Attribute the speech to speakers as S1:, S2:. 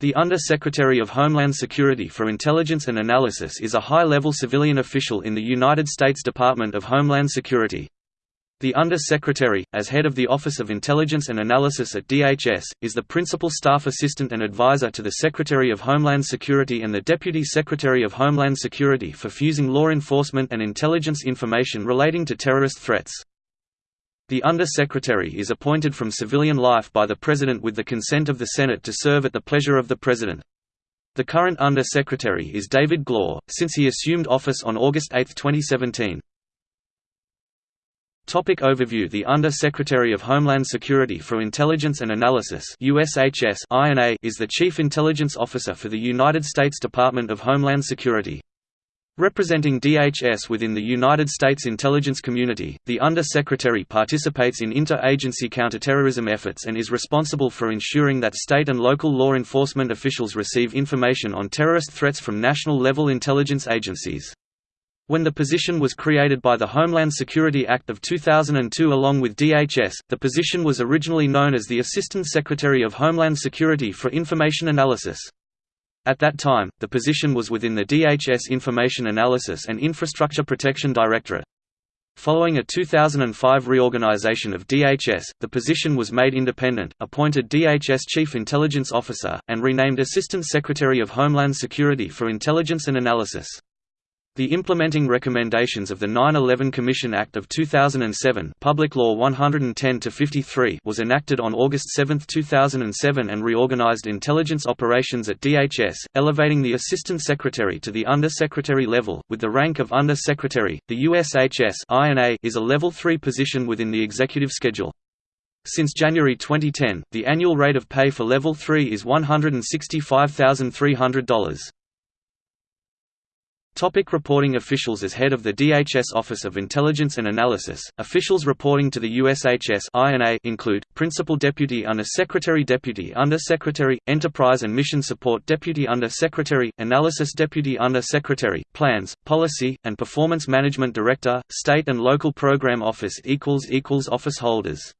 S1: The Under-Secretary of Homeland Security for Intelligence and Analysis is a high-level civilian official in the United States Department of Homeland Security. The Under-Secretary, as head of the Office of Intelligence and Analysis at DHS, is the principal staff assistant and advisor to the Secretary of Homeland Security and the Deputy Secretary of Homeland Security for fusing law enforcement and intelligence information relating to terrorist threats. The Under-Secretary is appointed from civilian life by the President with the consent of the Senate to serve at the pleasure of the President. The current Under-Secretary is David Glawe, since he assumed office on August 8, 2017. Topic overview The Under-Secretary of Homeland Security for Intelligence and Analysis USHS is the Chief Intelligence Officer for the United States Department of Homeland Security. Representing DHS within the United States intelligence community, the Under-Secretary participates in inter-agency counterterrorism efforts and is responsible for ensuring that state and local law enforcement officials receive information on terrorist threats from national-level intelligence agencies. When the position was created by the Homeland Security Act of 2002 along with DHS, the position was originally known as the Assistant Secretary of Homeland Security for Information Analysis. At that time, the position was within the DHS Information Analysis and Infrastructure Protection Directorate. Following a 2005 reorganization of DHS, the position was made independent, appointed DHS Chief Intelligence Officer, and renamed Assistant Secretary of Homeland Security for Intelligence and Analysis. The implementing recommendations of the 9-11 Commission Act of 2007 Public Law 110-53 was enacted on August 7, 2007 and reorganized intelligence operations at DHS, elevating the Assistant Secretary to the Under-Secretary level, with the rank of Under-Secretary. The USHS is a Level 3 position within the executive schedule. Since January 2010, the annual rate of pay for Level 3 is $165,300. Topic reporting Officials As head of the DHS Office of Intelligence and Analysis, officials reporting to the USHS include, Principal Deputy Under-Secretary Deputy Under-Secretary, Enterprise and Mission Support Deputy Under-Secretary, Analysis Deputy Under-Secretary, Plans, Policy, and Performance Management Director, State and Local Program Office Office holders